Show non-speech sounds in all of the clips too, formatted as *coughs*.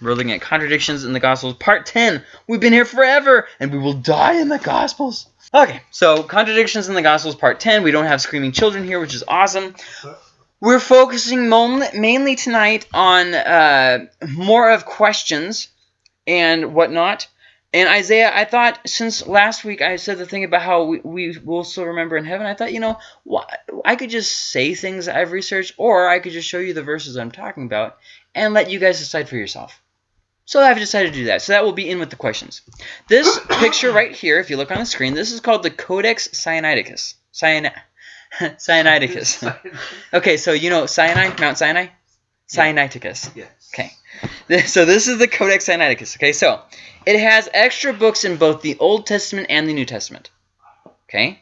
We're looking at contradictions in the Gospels, part 10. We've been here forever, and we will die in the Gospels. Okay, so contradictions in the Gospels, part 10. We don't have screaming children here, which is awesome. We're focusing mainly tonight on uh, more of questions and whatnot. And Isaiah, I thought since last week I said the thing about how we, we will still remember in heaven, I thought, you know, I could just say things I've researched, or I could just show you the verses I'm talking about and let you guys decide for yourself. So I've decided to do that. So that will be in with the questions. This *coughs* picture right here, if you look on the screen, this is called the Codex Sinaiticus. *laughs* Cyan *laughs* Sinaiticus. okay, so you know Sinai, Mount Sinai? Sinaiticus. Yes. Okay. So this is the Codex Sinaiticus. Okay, so it has extra books in both the Old Testament and the New Testament. Okay?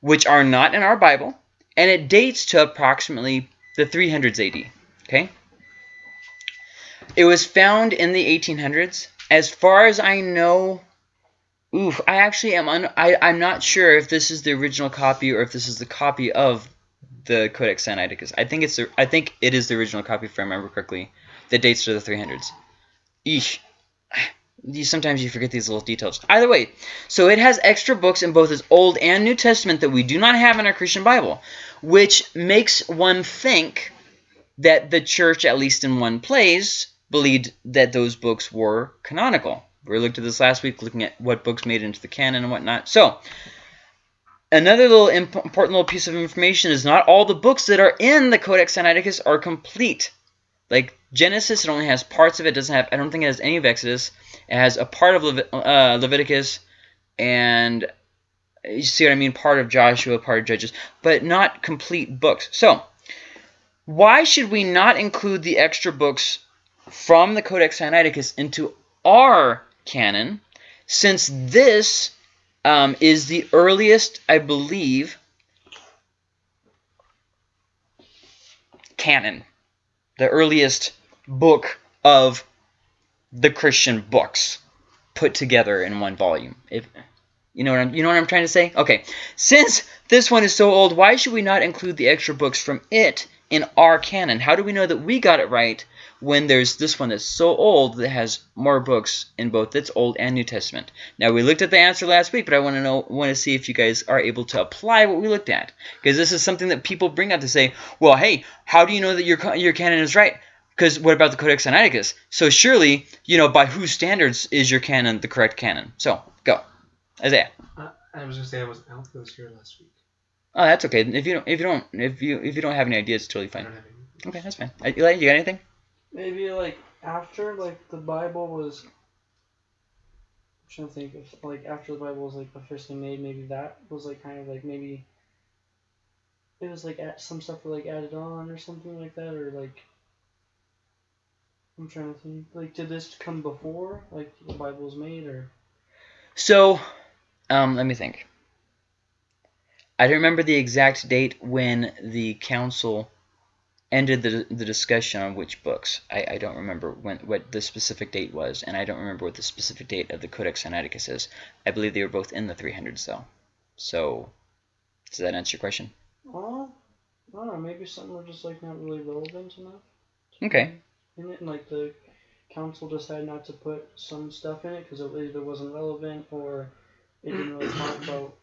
Which are not in our Bible. And it dates to approximately the 300s AD. Okay? It was found in the 1800s. As far as I know, oof, I actually am I, I'm not sure if this is the original copy or if this is the copy of the Codex Sinaiticus. I think it's the, I think it is the original copy if I remember correctly that dates to the 300s. Eesh. *sighs* Sometimes you forget these little details. Either way, so it has extra books in both its Old and New Testament that we do not have in our Christian Bible, which makes one think that the church, at least in one place, believed that those books were canonical. We looked at this last week, looking at what books made into the canon and whatnot. So, another little imp important little piece of information is not all the books that are in the Codex Sinaiticus are complete. Like Genesis, it only has parts of it. Doesn't have. I don't think it has any of Exodus. It has a part of uh, Leviticus, and you see what I mean. Part of Joshua, part of Judges, but not complete books. So, why should we not include the extra books from the Codex Sinaiticus into our canon, since this um, is the earliest, I believe, canon, the earliest book of the Christian books put together in one volume. If you know what I'm you know what I'm trying to say? Okay. Since this one is so old, why should we not include the extra books from it in our canon? How do we know that we got it right when there's this one that's so old that has more books in both its Old and New Testament. Now we looked at the answer last week, but I want to know want to see if you guys are able to apply what we looked at because this is something that people bring up to say, well, hey, how do you know that your your canon is right? Because what about the Codex Sinaiticus? So surely, you know, by whose standards is your canon the correct canon? So go, Isaiah. Uh, I was gonna say I was out was here last week. Oh, that's okay. If you don't, if you don't, if you if you don't have any ideas, it's totally fine. Okay, that's fine. Eli, you got anything? Maybe like after like the Bible was. I'm trying to think if like after the Bible was like officially made, maybe that was like kind of like maybe. It was like some stuff like added on or something like that, or like. I'm trying to think. Like, did this come before like the Bible was made, or? So, um, let me think. I don't remember the exact date when the council ended the, the discussion on which books. I, I don't remember when what the specific date was, and I don't remember what the specific date of the Codex Sinaiticus is. I believe they were both in the 300s, though. So, does that answer your question? Uh, I don't know. Maybe some were just like not really relevant enough. Okay. In it, and like the council decided not to put some stuff in it because it either wasn't relevant or it didn't really talk about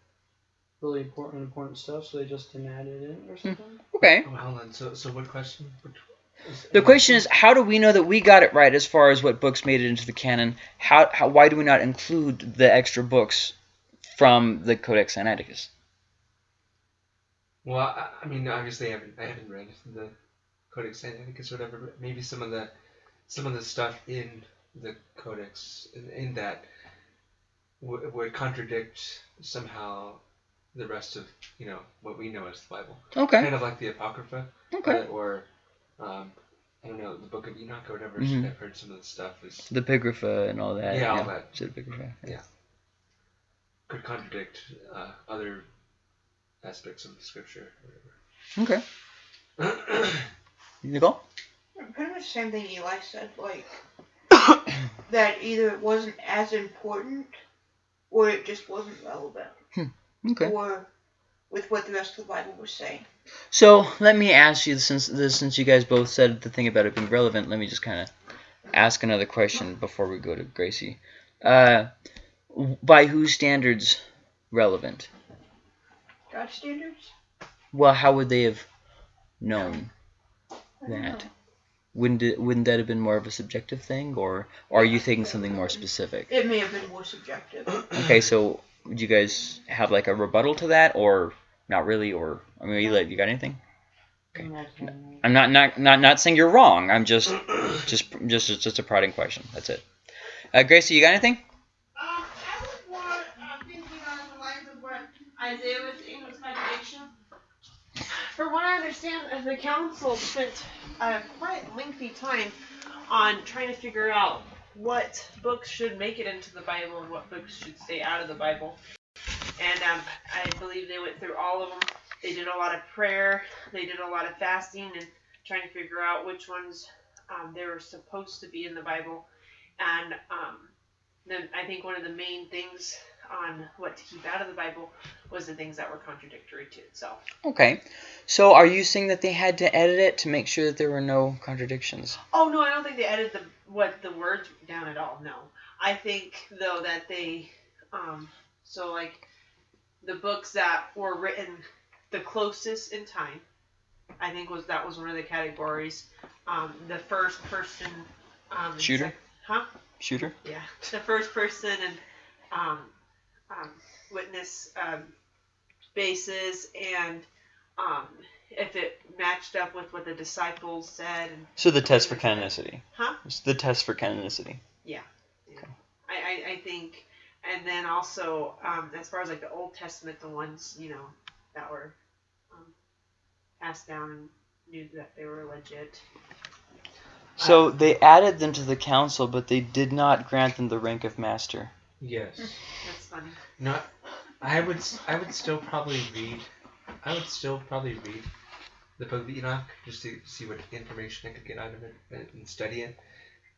really important important stuff, so they just didn't add it in or hmm. something. Okay. Oh, hold on. So, so what question? The question is, how do we know that we got it right as far as what books made it into the canon? How, how why do we not include the extra books from the Codex Sinaiticus? Well, I, I mean, obviously, I haven't I haven't read the Codex Sinaiticus or whatever, but maybe some of the some of the stuff in the Codex in, in that would contradict somehow the rest of you know what we know as the Bible. Okay. Kind of like the Apocrypha. Okay. or um, I don't know the Book of Enoch or whatever. Mm-hmm. I've heard some of the stuff is the Epigrapha and all that. Yeah, all that. the Epigrapha. Yeah. yeah. Could contradict uh, other aspects of the Scripture. Okay. *coughs* Nicole. Kind of the same thing Eli said, like *coughs* that either it wasn't as important or it just wasn't relevant. Hmm. Okay. Or with what the rest of the Bible was saying. So let me ask you, since since you guys both said the thing about it being relevant, let me just kind of ask another question before we go to Gracie. Uh, by whose standards relevant? God standards? Well, how would they have known that? know. Wouldn't it, wouldn't that have been more of a subjective thing, or, or are you thinking something more specific? It may have been more subjective. Okay, so would you guys have like a rebuttal to that, or not really, or I mean, you, you got anything? Okay. I'm not not not not saying you're wrong. I'm just *coughs* just just just, just a prodding question. That's it. Uh, Gracie, you got anything? Um, I was more uh, thinking on the lines of what Isaiah was saying was contradiction. From what I understand, uh, the council spent a quite lengthy time on trying to figure out what books should make it into the Bible and what books should stay out of the Bible. And um, I believe they went through all of them. They did a lot of prayer. They did a lot of fasting and trying to figure out which ones um, they were supposed to be in the Bible. And um, then I think one of the main things on what to keep out of the Bible was the things that were contradictory to itself. Okay. So are you saying that they had to edit it to make sure that there were no contradictions? Oh no, I don't think they edited the what the words down at all. No, I think though that they, um, so like the books that were written the closest in time, I think was that was one of the categories. Um, the first person. Um, Shooter? sec- huh? Shooter? Yeah, the first person and um, um, witness um, basis, and um, if it matched up with what the disciples said, So the test for canonicity. Huh? It's the test for canonicity. Yeah. I, I, I think, and then also um, as far as like the Old Testament, the ones you know that were um, passed down and knew that they were legit. So they added them to the council, but they did not grant them the rank of master. Yes. That's funny. Not. I would. s- I would still probably read. I would still probably read the Book of Enoch just to see what information I could get out of it and, and study it.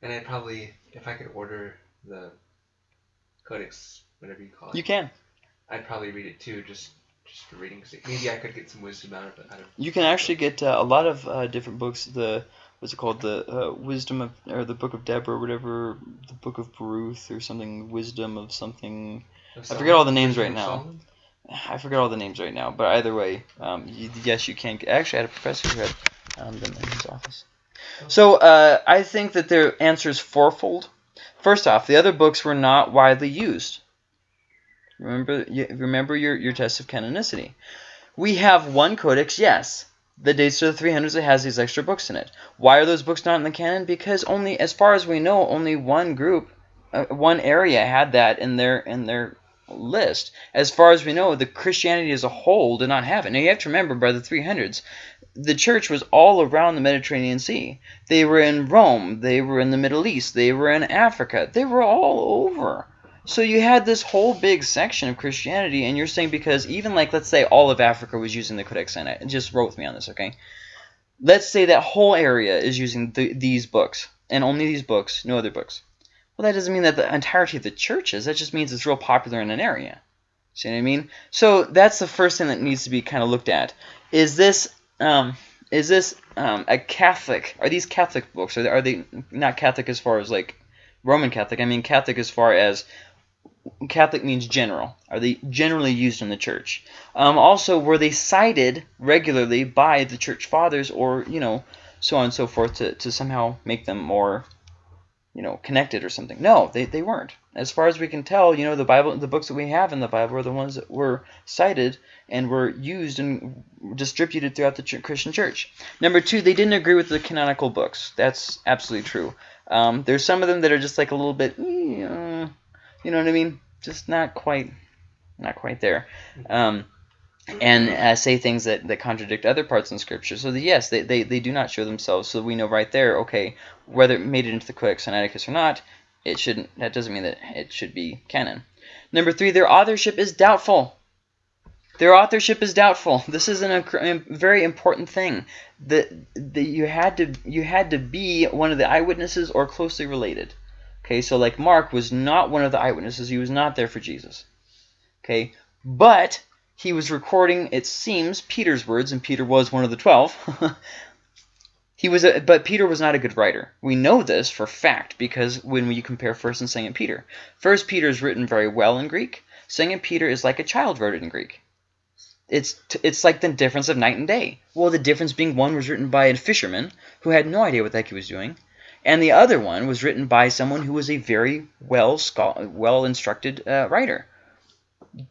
And I'd probably, if I could order the Codex, whatever you call it, You can. I'd probably read it too, just just for reading. 'cause maybe I could get some wisdom out of it. Out of You can actually get uh, a lot of uh, different books. The what's it called? The uh, Wisdom of or the Book of Deborah, or whatever. The Book of Baruch or something. Wisdom of something. of I forget all the names right now. Solomon? I forget all the names right now, but either way, um, you, yes, you can. Actually, I had a professor who had um, them in his office. So uh, I think that their answer is fourfold. First off, the other books were not widely used. Remember, remember your, your test of canonicity. We have one codex, yes. The dates to the 300s, it has these extra books in it. Why are those books not in the canon? Because only, as far as we know, only one group, uh, one area had that in their in their list. As far as we know, the Christianity as a whole did not have it. Now you have to remember, by the 300s, the church was all around the Mediterranean Sea. They were in Rome. They were in the Middle East. They were in Africa. They were all over. So you had this whole big section of Christianity, and you're saying because even like let's say all of Africa was using the Codex Sinai. Just roll with me on this, okay? Let's say that whole area is using the, these books and only these books, no other books. Well, that doesn't mean that the entirety of the church is. That just means it's real popular in an area. See what I mean? So that's the first thing that needs to be kind of looked at. Is this um, is this um, a Catholic? Are these Catholic books? Are they, are they not Catholic as far as like Roman Catholic? I mean Catholic as far as Catholic means general. Are they generally used in the church? Um, also, were they cited regularly by the church fathers, or you know, so on and so forth, to, to somehow make them more, you know, connected or something? No, they, they weren't. As far as we can tell, you know, the Bible, the books that we have in the Bible are the ones that were cited and were used and distributed throughout the ch- Christian church. Number two, they didn't agree with the canonical books. That's absolutely true. Um, there's some of them that are just like a little bit, eh, you know what I mean? Just not quite, not quite there. Um, and uh, say things that, that contradict other parts in Scripture. So the, yes, they, they, they do not show themselves. So we know right there, okay, whether it made it into the Codex Sinaiticus or not, it shouldn't. That doesn't mean that it should be canon. Number three, their authorship is doubtful. Their authorship is doubtful. *laughs* This is an, a very important thing. That the, you had to you had to be one of the eyewitnesses or closely related. Okay, so like Mark was not one of the eyewitnesses. He was not there for Jesus. Okay, but he was recording, it seems, Peter's words, and Peter was one of the twelve. *laughs* He was a, but Peter was not a good writer. We know this for fact because when we compare First and Second Peter, First Peter is written very well in Greek. Second Peter is like a child wrote it in Greek. It's it's like the difference of night and day. Well, the difference being one was written by a fisherman who had no idea what the heck he was doing, and the other one was written by someone who was a very well well instructed uh, writer.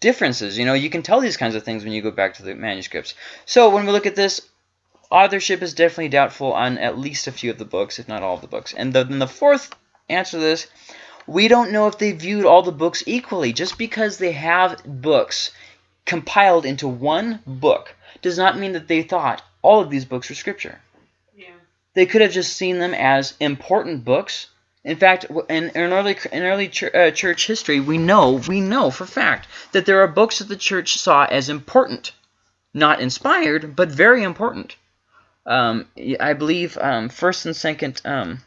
Differences, you know, you can tell these kinds of things when you go back to the manuscripts. So when we look at this, authorship is definitely doubtful on at least a few of the books, if not all of the books. And the, then the fourth answer to this, we don't know if they viewed all the books equally. Just because they have books compiled into one book does not mean that they thought all of these books were scripture. They could have just seen them as important books. In fact, in, in early in early ch uh, church history, we know we know for fact that there are books that the church saw as important, not inspired, but very important. Um, I believe um, first and second. Um,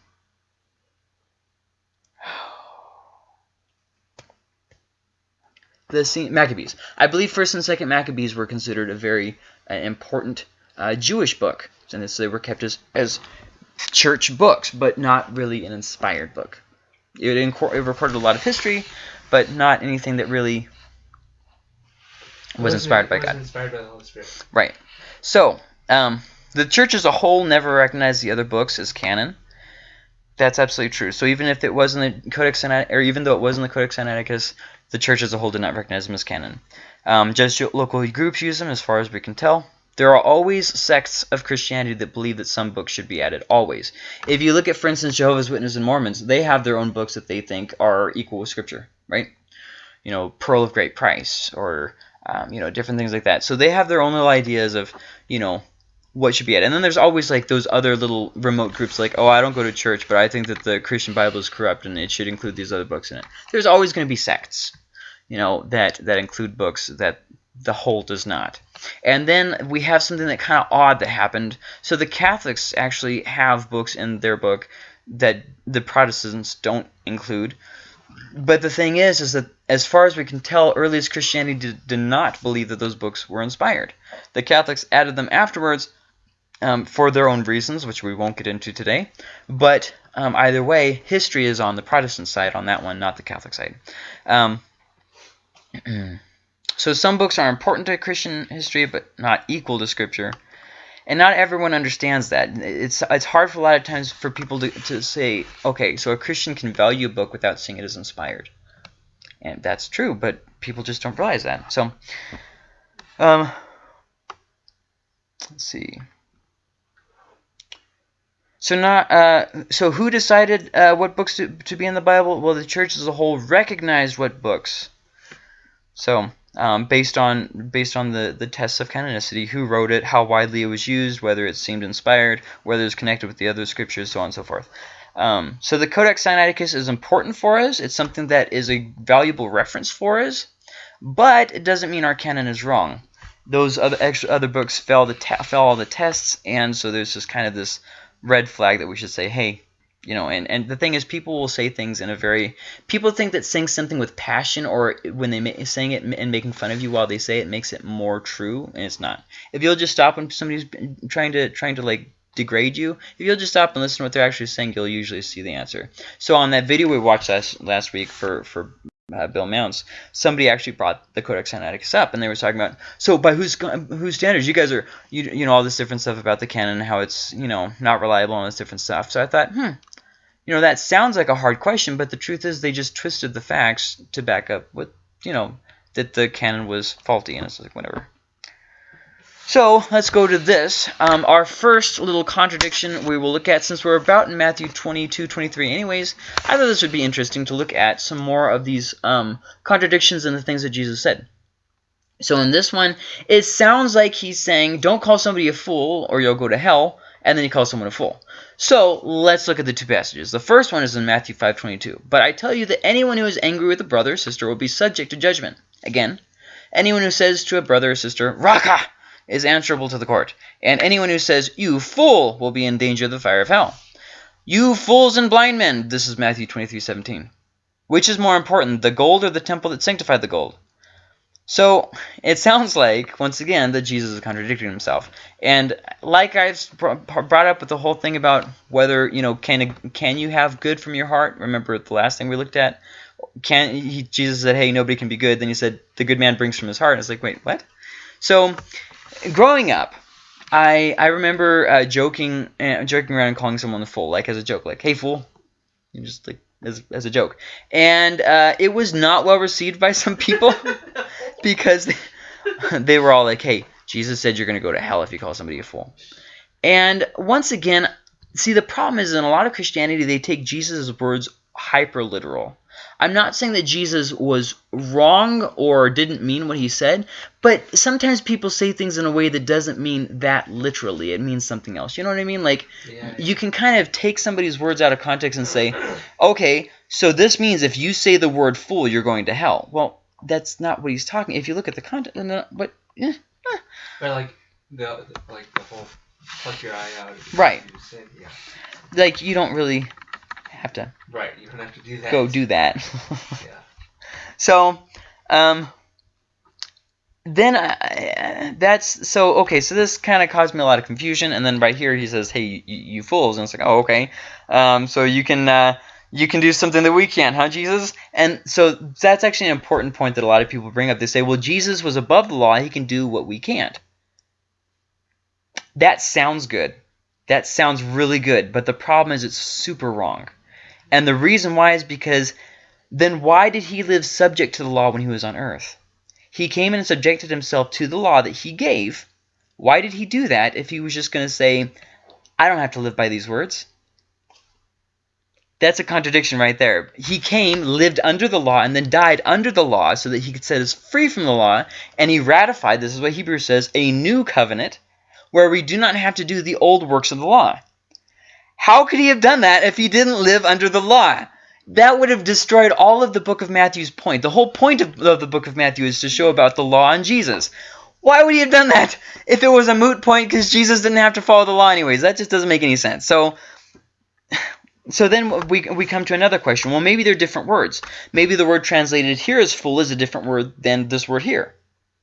the Maccabees. I believe First and Second Maccabees were considered a very uh, important uh, Jewish book, and so they were kept as as church books, but not really an inspired book. It, it recorded a lot of history, but not anything that really was inspired by God. Inspired by the Holy Spirit. Right. So, um, the church as a whole never recognized the other books as canon. That's absolutely true. So even if it was in the Codex Sinaiticus, or even though it wasn't the Codex Sinaiticus, the church as a whole did not recognize them as canon. Um, just local groups use them, as far as we can tell. There are always sects of Christianity that believe that some books should be added. Always. If you look at, for instance, Jehovah's Witnesses and Mormons, they have their own books that they think are equal with Scripture, right? You know, Pearl of Great Price, or um, you know, different things like that. So they have their own little ideas of, you know, what should be added. And then there's always like those other little remote groups like, oh, I don't go to church, but I think that the Christian Bible is corrupt and it should include these other books in it. There's always going to be sects, you know, that, that include books that the whole does not. And then we have something that kind of odd that happened. So the Catholics actually have books in their book that the Protestants don't include. But the thing is, is that as far as we can tell, earliest Christianity did, did not believe that those books were inspired. The Catholics added them afterwards, um, for their own reasons, which we won't get into today. But um, either way, history is on the Protestant side on that one, not the Catholic side. Um, *clears throat* so some books are important to Christian history, but not equal to Scripture. And not everyone understands that. It's it's hard for a lot of times for people to, to say, okay, so a Christian can value a book without seeing it as inspired. And that's true, but people just don't realize that. So, um, let's see. So not uh, so who decided uh, what books to, to be in the Bible? Well, the church as a whole recognized what books. So um, based on based on the the tests of canonicity, who wrote it, how widely it was used, whether it seemed inspired, whether it's connected with the other scriptures, so on and so forth. Um, so the Codex Sinaiticus is important for us. It's something that is a valuable reference for us, but it doesn't mean our canon is wrong. Those other extra other books fail the fail all the tests, and so there's just kind of this red flag that we should say, hey, you know, and, and the thing is, people will say things in a very, people think that saying something with passion or when they saying it and making fun of you while they say it makes it more true, and it's not. If you'll just stop when somebody's trying to, trying to like degrade you, if you'll just stop and listen to what they're actually saying, you'll usually see the answer. So on that video we watched last, last week for, for uh, Bill Mounts, somebody actually brought the Codex Sinaiticus up, and they were talking about, so by whose whose standards? You guys are, you, you know, all this different stuff about the canon, how it's, you know, not reliable and all this different stuff. So I thought, hmm, you know, that sounds like a hard question, but the truth is they just twisted the facts to back up what, you know, that the canon was faulty, and it's like, whatever. So let's go to this. Um, our first little contradiction we will look at, since we're about in Matthew 22, 23 anyways, I thought this would be interesting to look at some more of these um, contradictions in the things that Jesus said. So in this one, it sounds like he's saying, don't call somebody a fool or you'll go to hell, and then he calls someone a fool. So let's look at the two passages. The first one is in Matthew 5.22. But I tell you that anyone who is angry with a brother or sister will be subject to judgment. Again, anyone who says to a brother or sister, Raca, is answerable to the court, and anyone who says, You fool, will be in danger of the fire of hell. You fools and blind men, this is Matthew 23.17. Which is more important, the gold or the temple that sanctified the gold? So it sounds like, once again, that Jesus is contradicting himself. And like I've brought up with the whole thing about whether, you know, can can you have good from your heart? Remember the last thing we looked at? Can he, Jesus said, hey, nobody can be good. Then he said, the good man brings from his heart. And it's like, wait, what? So growing up, I I remember uh, joking uh, joking around and calling someone a fool, like as a joke, like, hey, fool. You just like as, as a joke. And uh, it was not well received by some people *laughs* because they, *laughs* they were all like, hey, Jesus said you're going to go to hell if you call somebody a fool. And once again, see, the problem is in a lot of Christianity, they take Jesus' words hyper literal. I'm not saying that Jesus was wrong or didn't mean what he said, but sometimes people say things in a way that doesn't mean that literally. It means something else. You know what I mean? Like, Yeah. you can kind of take somebody's words out of context and say, okay, so this means if you say the word fool, you're going to hell. Well, that's not what he's talking. If you look at the context, but eh, But like the like the whole pluck your eye out. Right. You said, yeah. like you don't really have to Right. You don't have to do that. go do that. *laughs* Yeah. so, um, then I, I- that's so okay. So this kind of caused me a lot of confusion. And then right here he says, "Hey, you, you fools," and it's like, "Oh, okay." Um, so you can uh, you can do something that we can't, huh, Jesus? And so that's actually an important point that a lot of people bring up. They say, "Well, Jesus was above the law; he can do what we can't." That sounds good. That sounds really good. But the problem is, it's super wrong. And the reason why is because then why did he live subject to the law when he was on earth? He came and subjected himself to the law that he gave. Why did he do that if he was just going to say, I don't have to live by these words? That's a contradiction right there. He came, lived under the law, and then died under the law so that he could set us free from the law. And he ratified, this is what Hebrews says, a new covenant where we do not have to do the old works of the law. How could he have done that if he didn't live under the law? That would have destroyed all of the book of Matthew's point. The whole point of, of the book of Matthew is to show about the law and Jesus. Why would he have done that if it was a moot point because Jesus didn't have to follow the law anyways? That just doesn't make any sense. So *sighs* so then we, we come to another question. Well, maybe they're different words. Maybe the word translated here as fool is a different word than this word here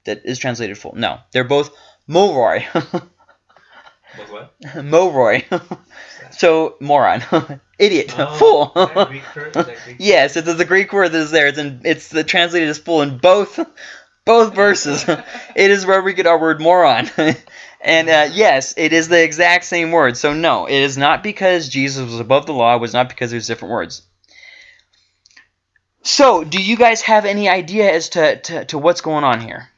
that is translated fool. No, they're both moroi. *laughs* What? moroi. *laughs* so moron, *laughs* idiot, Oh, *laughs* fool. Greek word? Is that Greek *laughs* yes, it's the Greek word that is there. It's in, it's the translated as fool in both both verses. it is where we get our word moron. and uh, yes, it is the exact same word. So no, it is not because Jesus was above the law. It was not because there's different words. So, do you guys have any idea as to, to, to what's going on here?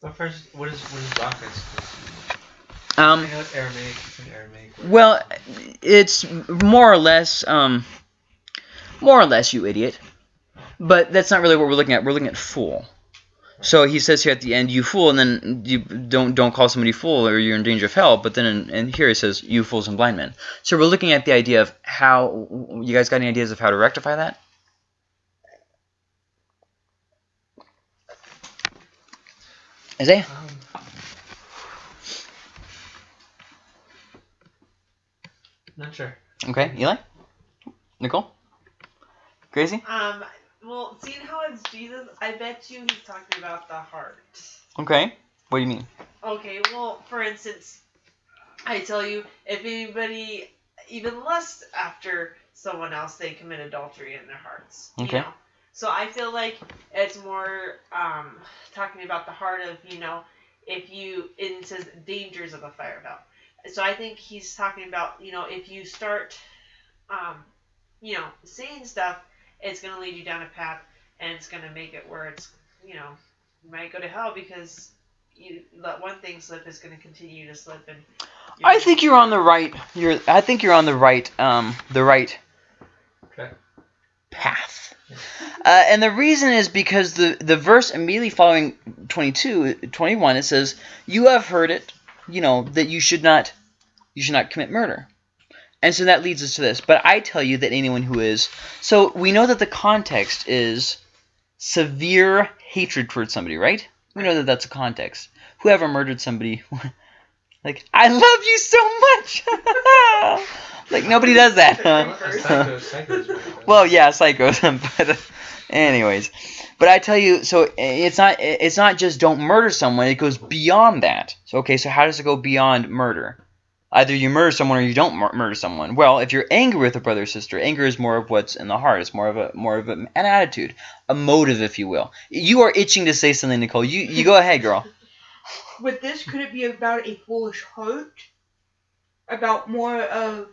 But first, what is what is Rockman supposed to be? Um, I know it's Aramaic. Aramaic. Well, it's more or less, um, more or less, you idiot. But that's not really what we're looking at. We're looking at fool. So he says here at the end, "You fool," and then you don't don't call somebody fool or you're in danger of hell. But then in, in here he says, "You fools and blind men." So we're looking at the idea of how you guys got any ideas of how to rectify that? Isaiah? Um, not sure. Okay, Eli, Nicole, Gracie. Um, well, seeing how it's Jesus, I bet you he's talking about the heart. Okay, what do you mean? Okay, well, for instance, I tell you, if anybody even lusts after someone else, they commit adultery in their hearts. You Okay. know? So I feel like it's more um, talking about the heart of, you know, if you, it says dangers of a fire belt. So I think he's talking about, you know, if you start, um, you know, saying stuff, it's going to lead you down a path and it's going to make it where it's, you know, you might go to hell because you let one thing slip is going to continue to slip and I think you're on the right. You're. I think you're on the right. Um, the right Okay. path. Uh, and the reason is because the the verse immediately following 22, 21, it says, "You have heard it, you know, that you should not, you should not commit murder." And so that leads us to this. But I tell you that anyone who is, so we know that the context is severe hatred towards somebody, right? We know that that's a context. Whoever murdered somebody, *laughs* like I love you so much. *laughs* like nobody does that. Well, huh? a psycho, psycho's right, though. Well, yeah, psychos, *laughs* but Anyways, but I tell you, so eh, it's not eh, it's not just don't murder someone. It goes beyond that. So okay, so how does it go beyond murder? Either you murder someone or you don't mur- murder someone. Well, if you're angry with a brother or sister, anger is more of what's in the heart. It's more of a more of a, an attitude, a motive, if you will. You are itching to say something, Nicole. You you go ahead, girl. *laughs* With this, could it be about a foolish heart? About more of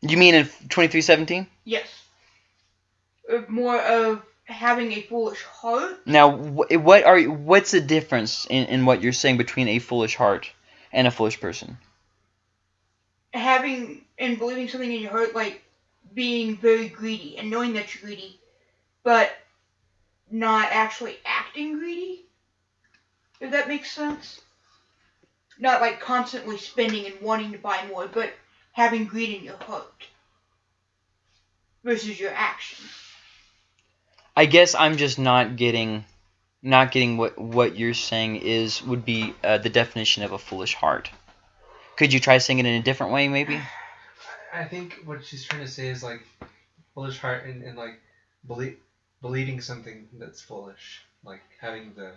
You mean in twenty three seventeen? yes, more of having a foolish heart. Now, what are you- what's the difference in, in what you're saying between a foolish heart and a foolish person? Having and believing something in your heart, like being very greedy and knowing that you're greedy, but not actually acting greedy. If that makes sense. Not like constantly spending and wanting to buy more, but having greed in your heart versus your actions. I guess I'm just not getting, not getting what what you're saying is would be uh, the definition of a foolish heart. Could you try saying it in a different way, maybe? *sighs* I think what she's trying to say is like foolish heart and, and like belie- believing something that's foolish, like having the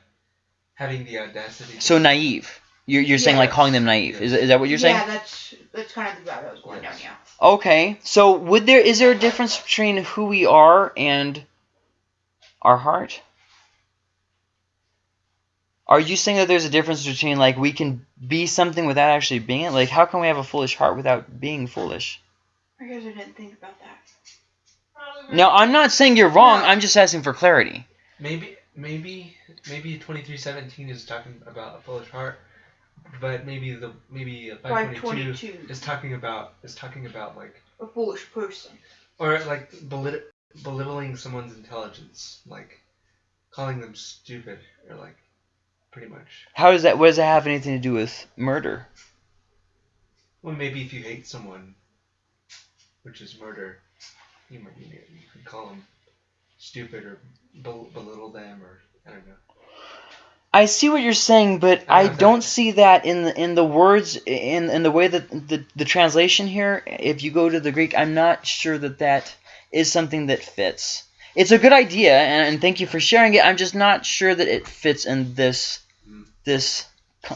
having the audacity. to- So naive. You're, you're saying like calling them naive. Is, is that what you're saying? Yeah, that's that's kind of the route I was going down. Yeah. Okay. So would there is there a difference between who we are and our heart? Are you saying that there's a difference between like we can be something without actually being it? Like how can we have a foolish heart without being foolish? I guess I didn't think about that. Probably No, I'm not saying you're wrong. No. I'm just asking for clarity. Maybe maybe maybe twenty three seventeen is talking about a foolish heart, but maybe the maybe five Five twenty two twenty-two, is talking about is talking about like a foolish person. or like belit- belittling someone's intelligence, like calling them stupid or like pretty much. How does that? What does that have anything to do with murder? Well, maybe if you hate someone, which is murder, you might you, you could call them stupid or bel- belittle them or I don't know. I see what you're saying, but I I don't know if don't that- see that in the in the words in in the way that the the translation here. If you go to the Greek, I'm not sure that that is something that fits. It's a good idea, and, and thank you for sharing it. I'm just not sure that it fits in this. This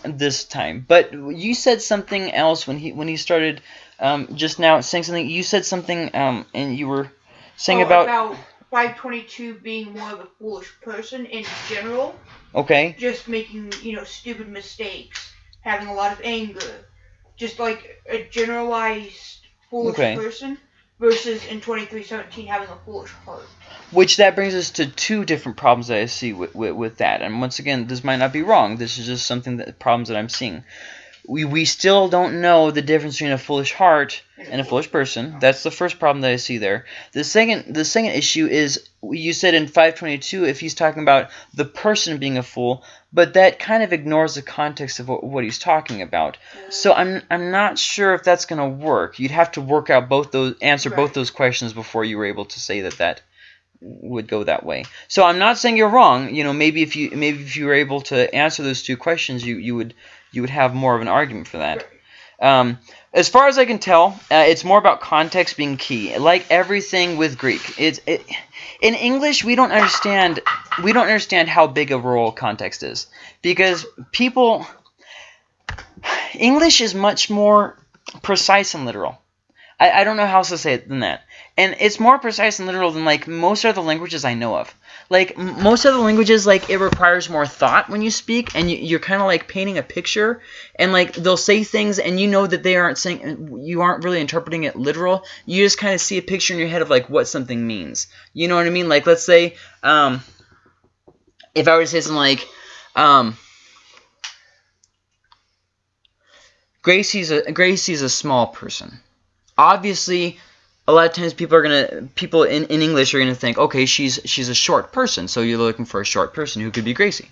this time. But you said something else when he when he started um, just now saying something. You said something, um, and you were saying Oh, about, about 522 being more of a foolish person in general, okay. just making you know stupid mistakes, having a lot of anger, just like a generalized foolish Okay. person, versus in 2317 having a foolish heart. Which that brings us to two different problems that I see with, with, with that. And once again, this might not be wrong. This is just something that problems that I'm seeing. We, we still don't know the difference between a foolish heart and a foolish person. Oh. That's the first problem that I see there. The second the second issue is you said in 522 if he's talking about the person being a fool, but that kind of ignores the context of what, what he's talking about. So I'm I'm not sure if that's going to work. You'd have to work out both those answer both those questions before you were able to say that that would go that way. So I'm not saying you're wrong. You know, maybe if you maybe if you were able to answer those two questions, you you would you would have more of an argument for that. Um, as far as I can tell, uh, it's more about context being key. Like everything with Greek, it's it, in English we don't understand we don't understand how big a role context is because people English is much more precise and literal. I, I don't know how else to say it than that. And it's more precise and literal than like most other languages I know of. Like most other languages, like it requires more thought when you speak, and you, you're kind of like painting a picture, and like they'll say things, and you know that they aren't saying, you aren't really interpreting it literal. You just kind of see a picture in your head of like what something means. You know what I mean? Like let's say, um, if I were to say something like, um, Gracie's a Gracie's a small person. Obviously, a lot of times people are gonna people in, in English are gonna think, okay, she's she's a short person, so you're looking for a short person who could be Gracie.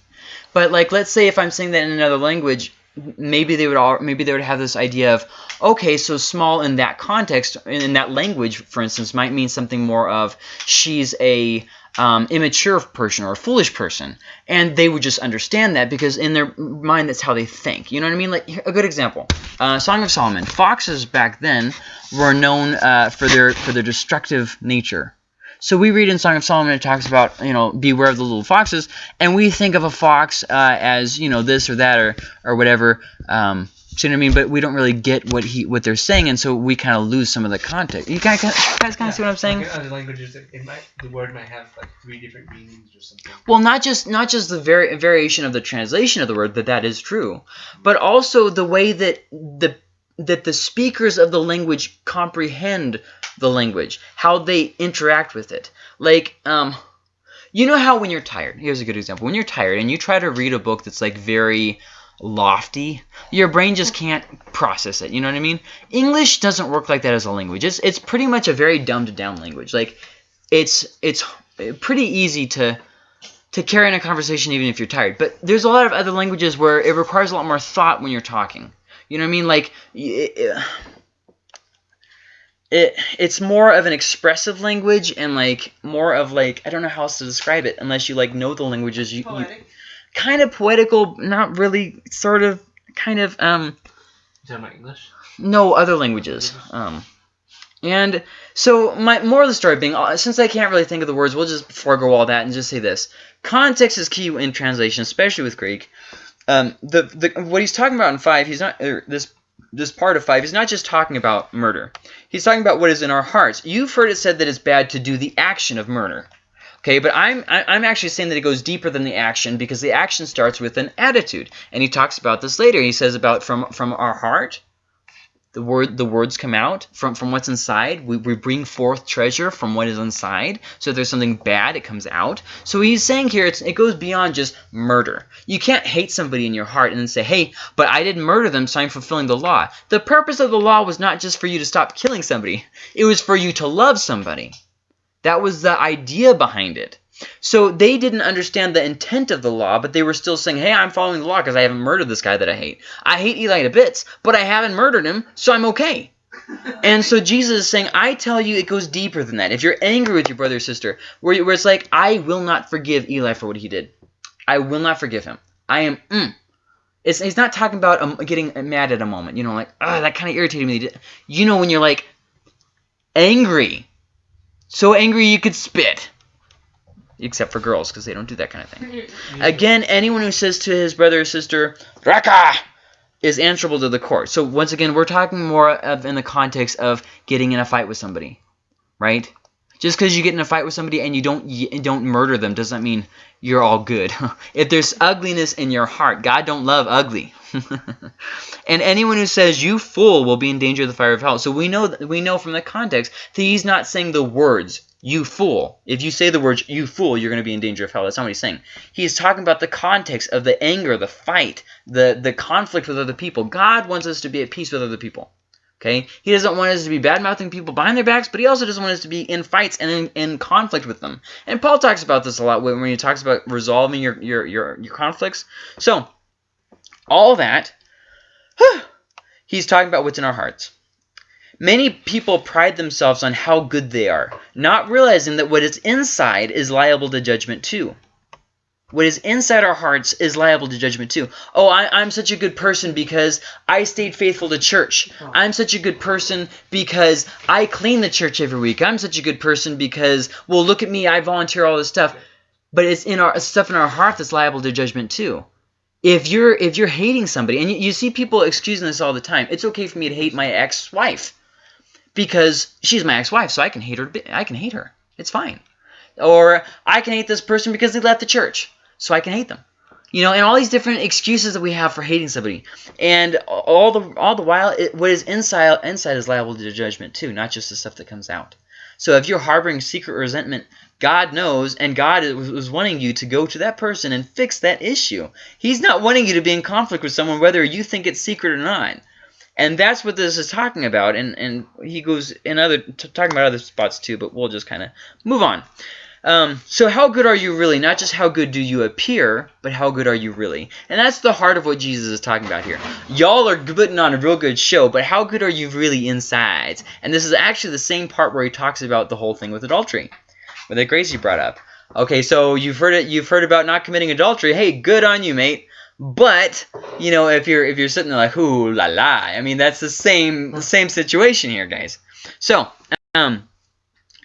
But like, let's say if I'm saying that in another language, maybe they would all maybe they would have this idea of, okay, so small in that context, in, in that language, for instance, might mean something more of she's a um, immature person or a foolish person, and they would just understand that because in their mind that's how they think. You know what I mean? Like a good example, uh, Song of Solomon. Foxes back then were known uh, for their for their destructive nature. So we read in Song of Solomon it talks about you know beware of the little foxes, and we think of a fox uh, as you know this or that or or whatever. Um, see what I mean? But we don't really get what he what they're saying, and so we kind of lose some of the context. You guys, guys kind of see what I'm saying? Like other languages, it it might the word might have like three different meanings or something. Well, not just not just the vari- variation of the translation of the word that that is true, but also the way that the that the speakers of the language comprehend the language, how they interact with it. Like, um, you know how when you're tired. Here's a good example. When you're tired and you try to read a book that's like very lofty, your brain just can't process it. You know what I mean? English doesn't work like that as a language. It's it's pretty much a very dumbed down language. Like, it's it's pretty easy to to carry on a conversation even if you're tired. But there's a lot of other languages where it requires a lot more thought when you're talking. You know what I mean? Like, it, it, it's more of an expressive language and like more of like I don't know how else to describe it unless you like know the languages. You, you. Kind of poetical, not really, sort of, kind of um You talking about English? no other languages. Um, and so my more of the story being, uh, since I can't really think of the words, we'll just forego all that and just say this: context is key in translation, especially with Greek. Um, the the what he's talking about in five, he's not er, this this part of five. He's not just talking about murder. He's talking about what is in our hearts. You've heard it said that it's bad to do the action of murder. Okay, but I'm I'm actually saying that it goes deeper than the action because the action starts with an attitude, and he talks about this later. He says about from from our heart, the word the words come out from from what's inside. We we bring forth treasure from what is inside. So if there's something bad, it comes out. So he's saying here it's it goes beyond just murder. You can't hate somebody in your heart and then say, hey, but I didn't murder them, so I'm fulfilling the law. The purpose of the law was not just for you to stop killing somebody. It was for you to love somebody. That was the idea behind it. So they didn't understand the intent of the law, but they were still saying, hey, I'm following the law because I haven't murdered this guy that I hate. I hate Eli to bits, but I haven't murdered him, so I'm okay. *laughs* And so Jesus is saying, I tell you, it goes deeper than that. If you're angry with your brother or sister, where, where it's like, I will not forgive Eli for what he did. I will not forgive him. I am, mm. It's, he's not talking about um, getting mad at a moment. You know, like, ah, that kind of irritated me. You know when you're like angry. So angry you could spit. Except for girls, because they don't do that kind of thing. *laughs* Again, anyone who says to his brother or sister, Raca, is answerable to the court. So once again, we're talking more of in the context of getting in a fight with somebody, right? Just because you get in a fight with somebody and you don't y- don't murder them doesn't mean you're all good. *laughs* if there's ugliness in your heart, God don't love ugly. *laughs* and anyone who says you fool will be in danger of the fire of hell. So we know we know from the context that he's not saying the words you fool. If you say the words you fool, you're going to be in danger of hell. That's not what he's saying. He's talking about the context of the anger, the fight, the the conflict with other people. God wants us to be at peace with other people. Okay? He doesn't want us to be bad-mouthing people behind their backs, but he also doesn't want us to be in fights and in, in conflict with them. And Paul talks about this a lot when when he talks about resolving your your your, your conflicts. So, all that he's talking about what's in our hearts. Many people pride themselves on how good they are, not realizing that what is inside is liable to judgment too. What is inside our hearts is liable to judgment too. Oh, I, I'm such a good person because I stayed faithful to church. I'm such a good person because I clean the church every week. I'm such a good person because, well, look at me, I volunteer all this stuff. But it's in our stuff in our heart that's liable to judgment too. If you're if you're hating somebody, and you, you see people excusing this all the time, it's okay for me to hate my ex-wife because she's my ex-wife, so I can hate her. I can hate her. It's fine. Or I can hate this person because they left the church, so I can hate them. You know, and all these different excuses that we have for hating somebody, and all the all the while, it, what is inside inside is liable to judgment too, not just the stuff that comes out. So if you're harboring secret resentment, God knows, and God is- was wanting you to go to that person and fix that issue. He's not wanting you to be in conflict with someone, whether you think it's secret or not. And that's what this is talking about. And and he goes in other talking about other spots too, but we'll just kind of move on. Um, so how good are you really? Not just how good do you appear, but how good are you really? And that's the heart of what Jesus is talking about here. Y'all are putting on a real good show, but how good are you really inside? And this is actually the same part where he talks about the whole thing with adultery, that Gracie brought up. Okay, so you've heard it. You've heard about not committing adultery. Hey, good on you, mate. But you know, if you're if you're sitting there like, ooh la la, I mean, that's the same the same situation here, guys. So, um,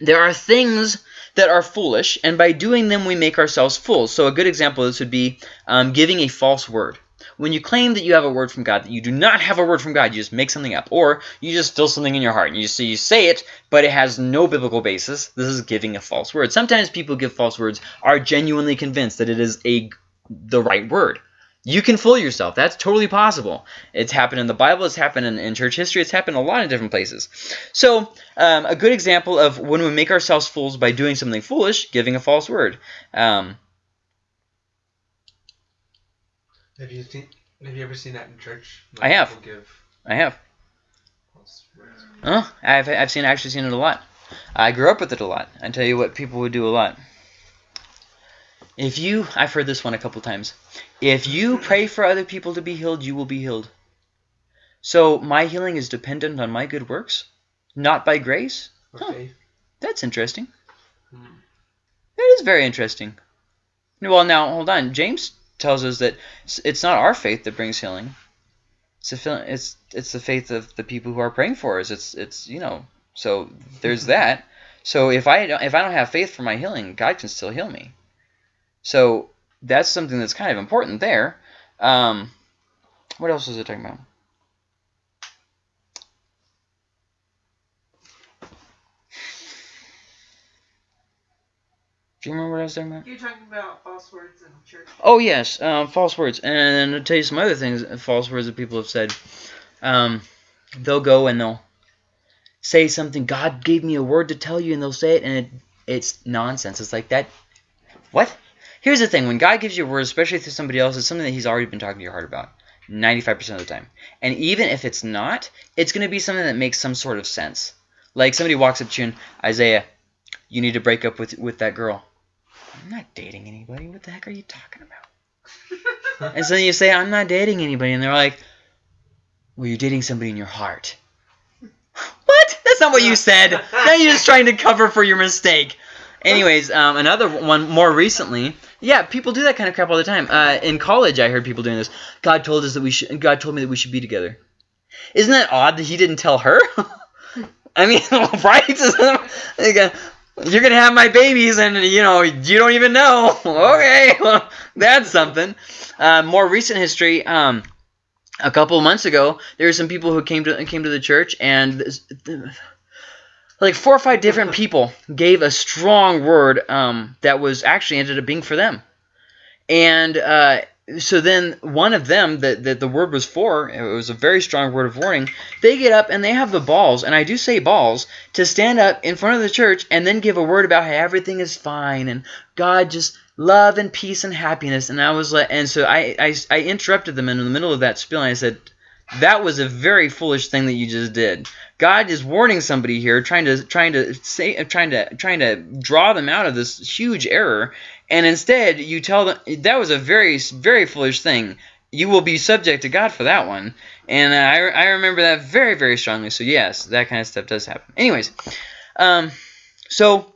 there are things that are foolish, and by doing them we make ourselves fools. So a good example of this would be um, giving a false word. When you claim that you have a word from God, that you do not have a word from God, you just make something up, or you just feel something in your heart, and you say, you say it, but it has no biblical basis. This is giving a false word. Sometimes people give false words are genuinely convinced that it is a the right word. You can fool yourself. That's totally possible. It's happened in the Bible. It's happened in, in church history. It's happened in a lot of different places. So um, a good example of when we make ourselves fools by doing something foolish, giving a false word. Um, Have you seen? Have you ever seen that in church? I have. Give I have. Oh, I've, I've seen actually seen it a lot. I grew up with it a lot. I tell you what, people would do a lot. If you, I've heard this one a couple times. If you pray for other people to be healed, you will be healed. So my healing is dependent on my good works, not by grace. Or Huh. That's interesting. Hmm. That is very interesting. Well, now hold on. James tells us that it's not our faith that brings healing. It's the it's it's the faith of the people who are praying for us. It's it's you know. So there's that. So if I don't if I don't have faith for my healing, God can still heal me. So that's something that's kind of important there. Um, what else was it talking about? Do you remember what I was talking about? You're talking about false words in church. Oh yes, um, false words. And I'll tell you some other things, uh, false words that people have said. Um, they'll go and they'll say something. God gave me a word to tell you, and they'll say it, and it, it's nonsense. It's like that. What? Here's the thing: when God gives you a word, especially through somebody else, it's something that He's already been talking to your heart about. 95% of the time. And even if it's not, it's going to be something that makes some sort of sense. Like somebody walks up to you and, Isaiah, you need to break up with with that girl. I'm not dating anybody. What the heck are you talking about? *laughs* and so you say, I'm not dating anybody. And they're like, well, you're dating somebody in your heart. What? That's not what you said. now you're just trying to cover for your mistake. Anyways, um, another one more recently. Yeah, people do that kind of crap all the time. Uh, in college, I heard people doing this. God told us that we should. God told me that we should be together. Isn't that odd that he didn't tell her? *laughs* I mean, *laughs* right? You're gonna have my babies, and you know you don't even know. *laughs* Okay, *laughs* well, that's something. Uh, more recent history. Um, a couple of months ago, there were some people who came to came to the church, and like four or five different *laughs* people gave a strong word um, that was actually ended up being for them. And uh, so then one of them that, that the word was for, it was a very strong word of warning, they get up and they have the balls, and I do say balls, to stand up in front of the church and then give a word about how everything is fine and God just love and peace and happiness. And I was like, and so I, I, I interrupted them in the middle of that spiel and I said, that was a very foolish thing that you just did. God is warning somebody here, trying to trying to say trying to trying to draw them out of this huge error, and instead you tell them that was a very very foolish thing. You will be subject to God for that one, and I I remember that very very strongly. So yes, that kind of stuff does happen. Anyways, um, so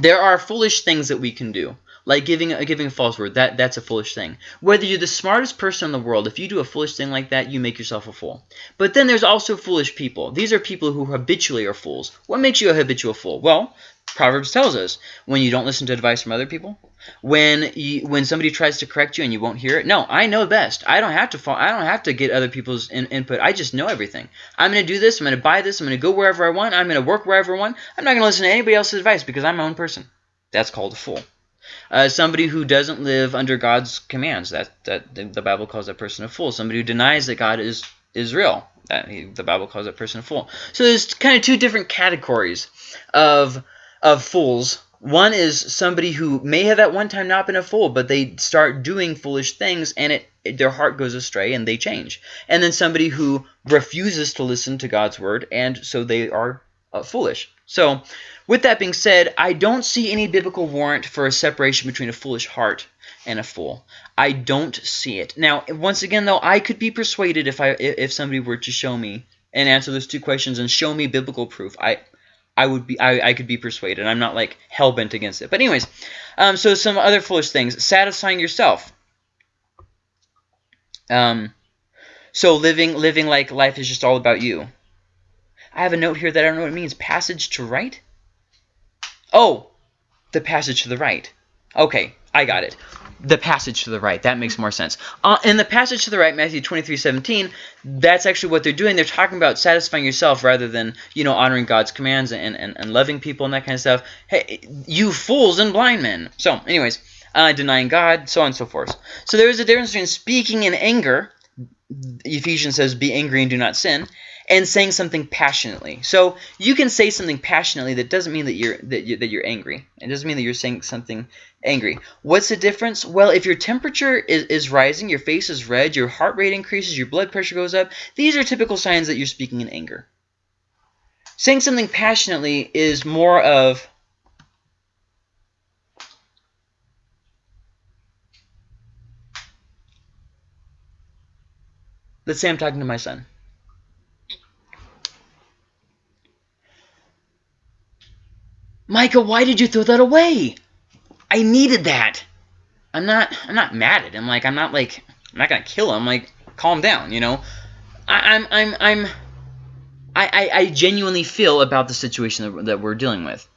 there are foolish things that we can do like giving a giving a false word that that's a foolish thing. Whether you're the smartest person in the world if you do a foolish thing like that you make yourself a fool. But then there's also foolish people. These are people who habitually are fools. What makes you a habitual fool? Well proverbs tells us when you don't listen to advice from other people when you, when somebody tries to correct you and you won't hear it no i know best. I don't have to fall, i don't have to get other people's in, input. I just know everything. I'm going to do this i'm going to buy this i'm going to go wherever i want i'm going to work wherever i want. I'm not going to listen to anybody else's advice because i'm my own person. That's called a fool uh, somebody who doesn't live under God's commands. That that the Bible calls that person a fool. Somebody who denies that God is is real. That he, the Bible calls that person a fool. So there's kind of two different categories of of fools. One is somebody who may have at one time not been a fool, but they start doing foolish things, and it, it their heart goes astray and they change. And then somebody who refuses to listen to God's word, and so they are uh, foolish. So with that being said, I don't see any biblical warrant for a separation between a foolish heart and a fool. I don't see it. Now, once again, though, I could be persuaded if I if somebody were to show me and answer those two questions and show me biblical proof. I I would be I, I could be persuaded. I'm not like hell bent against it. But anyways, um, so some other foolish things: satisfying yourself. Um, so living living like life is just all about you. I have a note here that I don't know what it means. Passage to right? Oh, the passage to the right. Okay, I got it. The passage to the right. That makes more sense. Uh, in the passage to the right, Matthew 23, 17, that's actually what they're doing. They're talking about satisfying yourself rather than, you know, honoring God's commands and, and, and loving people and that kind of stuff. Hey, you fools and blind men. So, anyways, uh, denying God, so on and so forth. So there is a difference between speaking in anger, Ephesians says, be angry and do not sin, and saying something passionately. So you can say something passionately that doesn't mean that you're that you that you're angry. It doesn't mean that you're saying something angry. What's the difference? Well, if your temperature is, is rising, your face is red, your heart rate increases, your blood pressure goes up, these are typical signs that you're speaking in anger. Saying something passionately is more of Let's say I'm talking to my son. Micah, why did you throw that away? I needed that. I'm not I'm not mad at him. Like I'm not like I'm not gonna kill him. Like calm down, you know. I, I'm I'm I'm I, I, I genuinely feel about the situation that, that we're dealing with.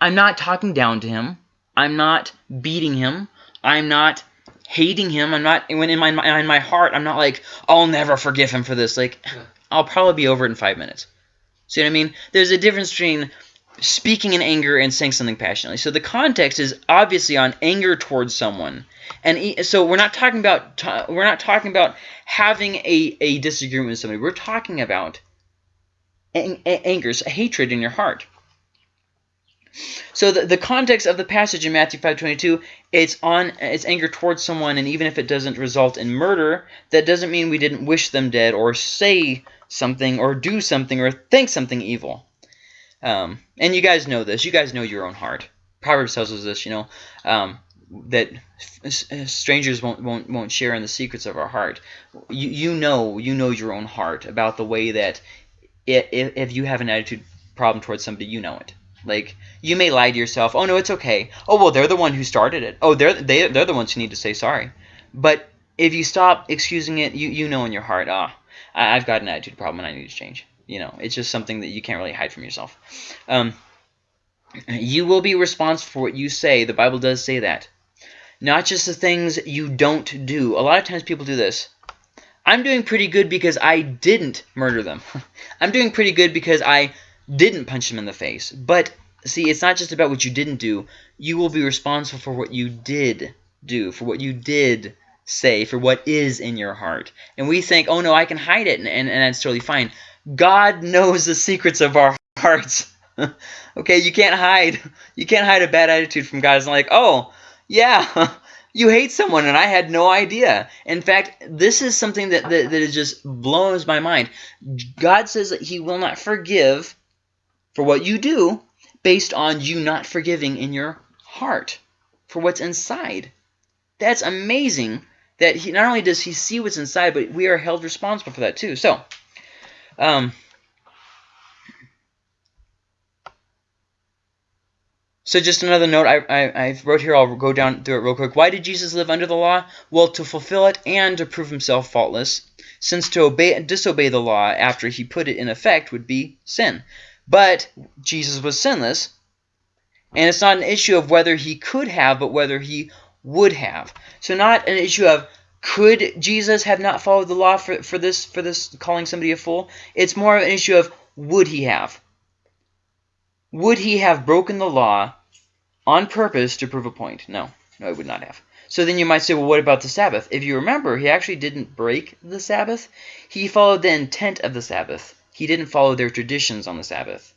I'm not talking down to him. I'm not beating him. I'm not hating him. I'm not when in my in my heart. I'm not like I'll never forgive him for this. Like I'll probably be over it in five minutes. See what I mean? There's a difference between speaking in anger and saying something passionately. So the context is obviously on anger towards someone. And so we're not talking about we're not talking about having a, a disagreement with somebody. We're talking about anger, so hatred in your heart. So the, the context of the passage in Matthew 5.22, it's on it's anger towards someone, and even if it doesn't result in murder, that doesn't mean we didn't wish them dead or say something or do something or think something evil. Um, and you guys know this. You guys know your own heart. Proverbs tells us this, you know, um, that strangers won't, won't won't share in the secrets of our heart. You you know you know your own heart about the way that if, if you have an attitude problem towards somebody, you know it. Like you may lie to yourself, "Oh no, it's okay." Oh well, they're the one who started it. Oh, they're they they're the ones who need to say sorry. But if you stop excusing it, you you know in your heart, ah, I've got an attitude problem and I need to change. You know, it's just something that you can't really hide from yourself. Um, you will be responsible for what you say. The Bible does say that. Not just the things you don't do. A lot of times people do this. I'm doing pretty good because I didn't murder them. *laughs* I'm doing pretty good because I didn't punch them in the face. But see, it's not just about what you didn't do. You will be responsible for what you did do, for what you did say, for what is in your heart. And we think, oh no, I can hide it, and, and, and that's totally fine. God knows the secrets of our *laughs* hearts. *laughs* okay, you can't hide. *laughs* You can't hide a bad attitude from God. It's not like, oh, yeah, you hate someone and I had no idea. In fact, this is something that, that, just blows my mind. God says that he will not forgive for what you do based on you not forgiving in your heart for what's inside. That's amazing that he not only does he see what's inside, but we are held responsible for that too. So, um, so just another note I, I, I, wrote here, I'll go down through it real quick. Why did Jesus live under the law? Well, to fulfill it and to prove himself faultless, since to obey and disobey the law after he put it in effect would be sin. But Jesus was sinless, and it's not an issue of whether he could have, but whether he would have. So not an issue of could Jesus have not followed the law for, for this for this calling somebody a fool? It's more of an issue of would he have? Would he have broken the law on purpose to prove a point? No. No, he would not have. So then you might say, well, what about the Sabbath? If you remember, he actually didn't break the Sabbath. He followed the intent of the Sabbath. He didn't follow their traditions on the Sabbath.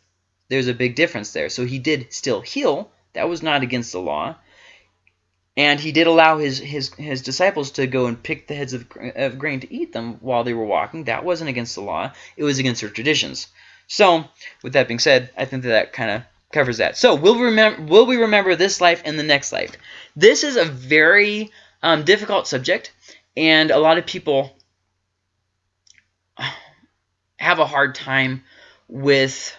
There's a big difference there. So he did still heal. That was not against the law. And he did allow his, his, his disciples to go and pick the heads of, of grain to eat them while they were walking. That wasn't against the law. It was against their traditions. So, with that being said, I think that that kind of covers that. So, will we, remember, will we remember this life and the next life? This is a very um, difficult subject, and a lot of people have a hard time with